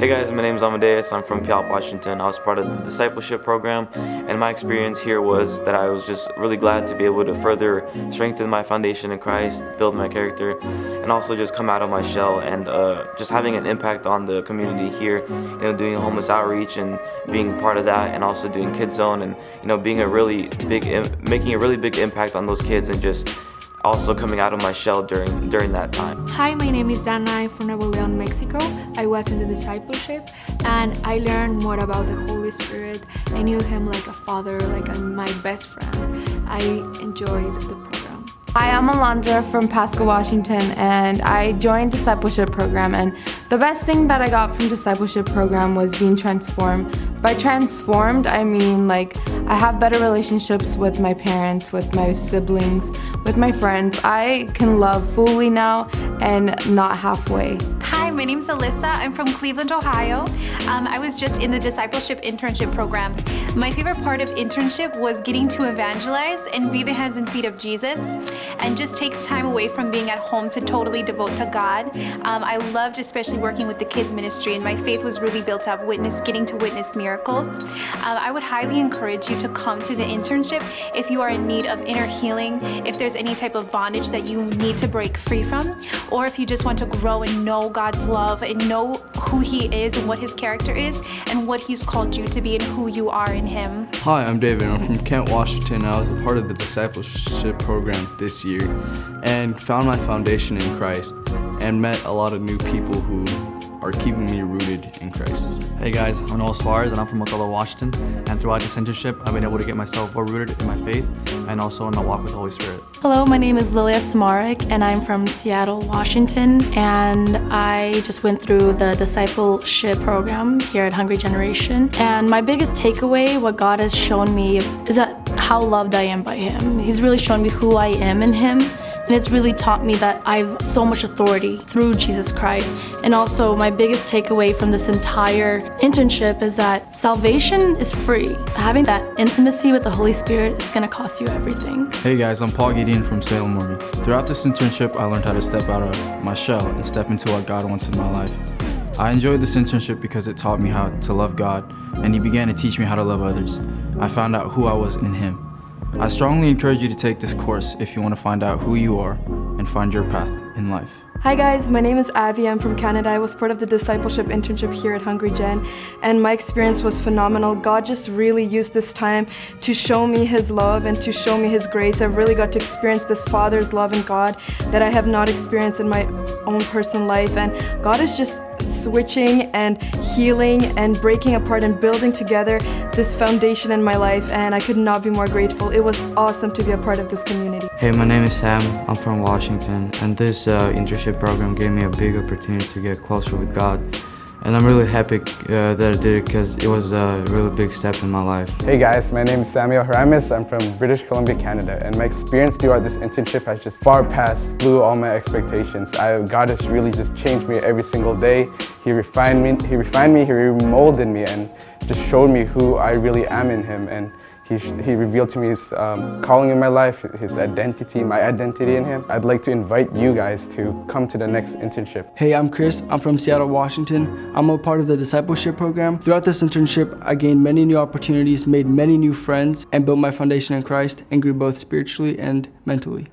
Hey guys, my name is Amadeus. I'm from Puyallup, Washington. I was part of the discipleship program, and my experience here was that I was just really glad to be able to further strengthen my foundation in Christ, build my character, and also just come out of my shell and uh, just having an impact on the community here. You know, doing homeless outreach and being part of that, and also doing Kids Zone, and you know, being a really big, making a really big impact on those kids, and just also coming out of my shell during during that time. Hi, my name is Dana. I'm from Nuevo Leon, Mexico. I was in the discipleship and I learned more about the Holy Spirit. I knew him like a father, like a, my best friend. I enjoyed the program. Hi, I'm Alondra from Pasco, Washington, and I joined discipleship program. And the best thing that I got from discipleship program was being transformed. By transformed, I mean like I have better relationships with my parents, with my siblings, with my friends. I can love fully now and not halfway. Hi, my name's Alyssa. I'm from Cleveland, Ohio. Um, I was just in the discipleship internship program. My favorite part of internship was getting to evangelize and be the hands and feet of Jesus and just takes time away from being at home to totally devote to God. Um, I loved especially working with the kids ministry and my faith was really built up witness, getting to witness miracles. Um, I would highly encourage you to come to the internship if you are in need of inner healing, if there's any type of bondage that you need to break free from, or if you just want to grow and know God's love and know who He is and what His character is and what He's called you to be and who you are in Him. Hi, I'm David. I'm from Kent, Washington. I was a part of the discipleship program this year and found my foundation in Christ and met a lot of new people who are keeping me rooted in Christ. Hey guys, I'm Noah Suarez and I'm from Othello, Washington. And throughout this internship, I've been able to get myself more rooted in my faith and also in the walk with the Holy Spirit. Hello, my name is Lilia Smarek and I'm from Seattle, Washington. And I just went through the discipleship program here at Hungry Generation. And my biggest takeaway, what God has shown me, is that how loved I am by Him. He's really shown me who I am in Him and it's really taught me that I have so much authority through Jesus Christ. And also my biggest takeaway from this entire internship is that salvation is free. Having that intimacy with the Holy Spirit is gonna cost you everything. Hey guys, I'm Paul Gideon from Salem, Oregon. Throughout this internship, I learned how to step out of my shell and step into what God wants in my life. I enjoyed this internship because it taught me how to love God, and He began to teach me how to love others. I found out who I was in Him. I strongly encourage you to take this course if you want to find out who you are and find your path in life. Hi guys, my name is Avi. I'm from Canada. I was part of the discipleship internship here at Hungry Gen and my experience was phenomenal. God just really used this time to show me His love and to show me His grace. I've really got to experience this Father's love in God that I have not experienced in my own personal life and God is just switching and healing and breaking apart and building together this foundation in my life and I could not be more grateful. It was awesome to be a part of this community. Hey, my name is Sam. I'm from Washington and this uh, internship program gave me a big opportunity to get closer with God. And I'm really happy uh, that I did it because it was a really big step in my life. Hey guys, my name is Samuel Haramis. I'm from British Columbia, Canada. And my experience throughout this internship has just far passed through all my expectations. I, God has really just changed me every single day. He refined me, he refined me, he remolded me and just showed me who I really am in him. And he, he revealed to me his um, calling in my life, his identity, my identity in him. I'd like to invite you guys to come to the next internship. Hey, I'm Chris. I'm from Seattle, Washington. I'm a part of the discipleship program. Throughout this internship, I gained many new opportunities, made many new friends, and built my foundation in Christ and grew both spiritually and mentally.